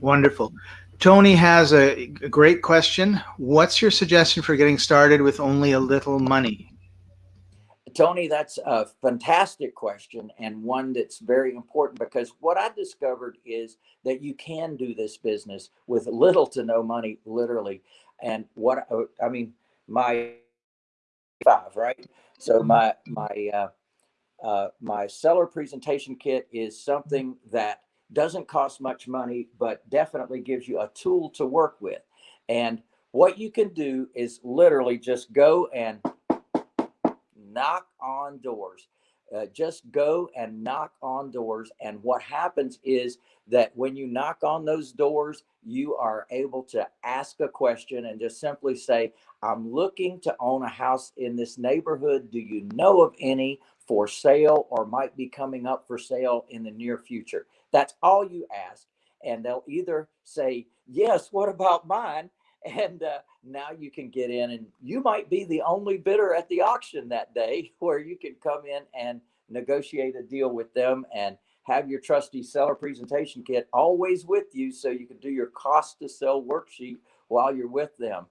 Wonderful. Tony has a, a great question. What's your suggestion for getting started with only a little money? Tony, that's a fantastic question and one that's very important because what I discovered is that you can do this business with little to no money, literally. And what I mean, my five, right? So my my uh, uh, my seller presentation kit is something that doesn't cost much money, but definitely gives you a tool to work with. And what you can do is literally just go and knock on doors. Uh, just go and knock on doors. And what happens is that when you knock on those doors, you are able to ask a question and just simply say, I'm looking to own a house in this neighborhood. Do you know of any for sale or might be coming up for sale in the near future? That's all you ask. And they'll either say, Yes, what about mine? and uh, now you can get in and you might be the only bidder at the auction that day where you can come in and negotiate a deal with them and have your trusty seller presentation kit always with you so you can do your cost to sell worksheet while you're with them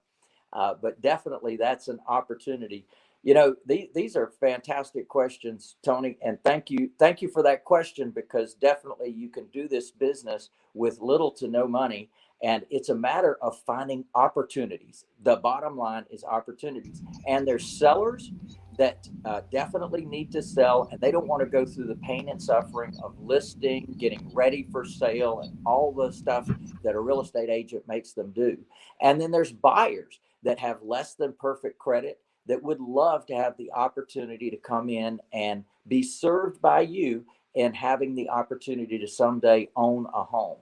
uh, but definitely that's an opportunity you know these, these are fantastic questions tony and thank you thank you for that question because definitely you can do this business with little to no money and it's a matter of finding opportunities. The bottom line is opportunities. And there's sellers that uh, definitely need to sell and they don't want to go through the pain and suffering of listing, getting ready for sale, and all the stuff that a real estate agent makes them do. And then there's buyers that have less than perfect credit that would love to have the opportunity to come in and be served by you and having the opportunity to someday own a home.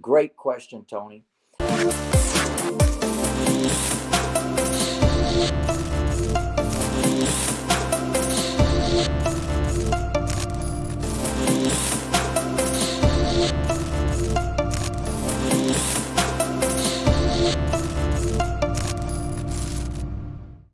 Great question, Tony.